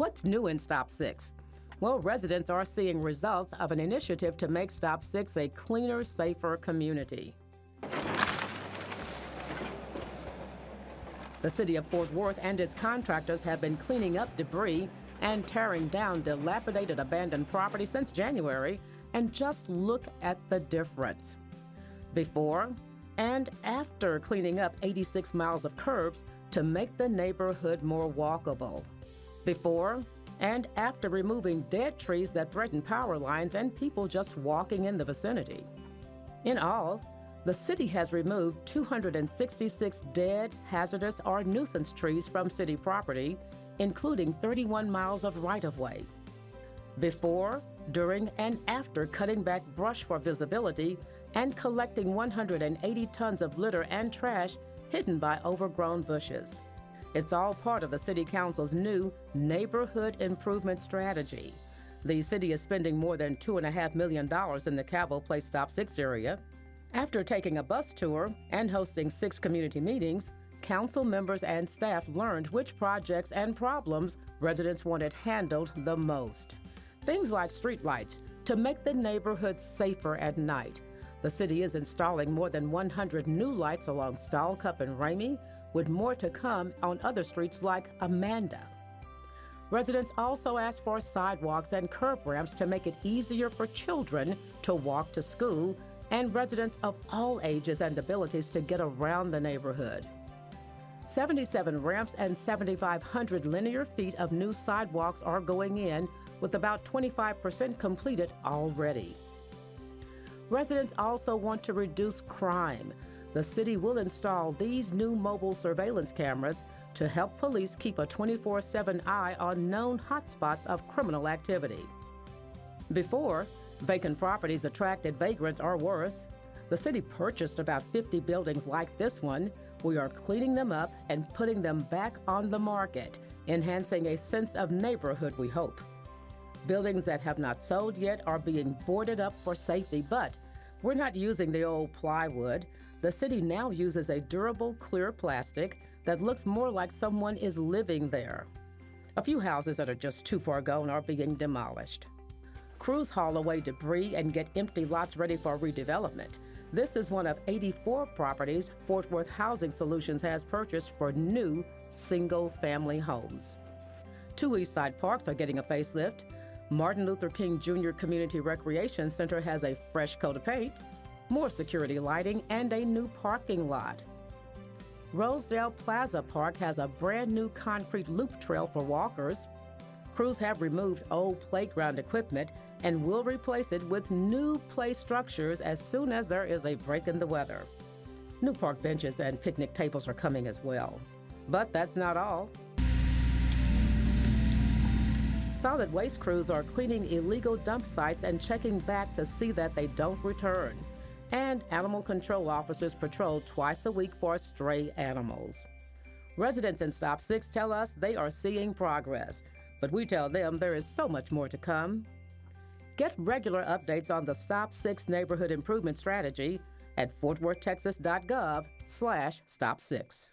What's new in Stop 6? Well, residents are seeing results of an initiative to make Stop 6 a cleaner, safer community. The city of Fort Worth and its contractors have been cleaning up debris and tearing down dilapidated abandoned property since January, and just look at the difference. Before and after cleaning up 86 miles of curbs to make the neighborhood more walkable before and after removing dead trees that threaten power lines and people just walking in the vicinity. In all, the city has removed 266 dead, hazardous, or nuisance trees from city property, including 31 miles of right of way. Before, during, and after cutting back brush for visibility and collecting 180 tons of litter and trash hidden by overgrown bushes. It's all part of the City Council's new Neighborhood Improvement Strategy. The city is spending more than $2.5 million in the Cavile Place Stop 6 area. After taking a bus tour and hosting six community meetings, council members and staff learned which projects and problems residents wanted handled the most. Things like streetlights to make the neighborhood safer at night. The city is installing more than 100 new lights along Stalcup and Ramey, with more to come on other streets like Amanda. Residents also asked for sidewalks and curb ramps to make it easier for children to walk to school and residents of all ages and abilities to get around the neighborhood. 77 ramps and 7,500 linear feet of new sidewalks are going in, with about 25% completed already. Residents also want to reduce crime. The city will install these new mobile surveillance cameras to help police keep a 24 7 eye on known hotspots of criminal activity. Before, vacant properties attracted vagrants or worse. The city purchased about 50 buildings like this one. We are cleaning them up and putting them back on the market, enhancing a sense of neighborhood, we hope. Buildings that have not sold yet are being boarded up for safety, but we're not using the old plywood. The city now uses a durable, clear plastic that looks more like someone is living there. A few houses that are just too far gone are being demolished. Crews haul away debris and get empty lots ready for redevelopment. This is one of 84 properties Fort Worth Housing Solutions has purchased for new single family homes. Two Eastside parks are getting a facelift. Martin Luther King Jr. Community Recreation Center has a fresh coat of paint, more security lighting, and a new parking lot. Rosedale Plaza Park has a brand new concrete loop trail for walkers. Crews have removed old playground equipment and will replace it with new play structures as soon as there is a break in the weather. New park benches and picnic tables are coming as well. But that's not all. Solid waste crews are cleaning illegal dump sites and checking back to see that they don't return. And animal control officers patrol twice a week for stray animals. Residents in Stop 6 tell us they are seeing progress, but we tell them there is so much more to come. Get regular updates on the Stop 6 Neighborhood Improvement Strategy at fortworthtexas.gov slash stop 6.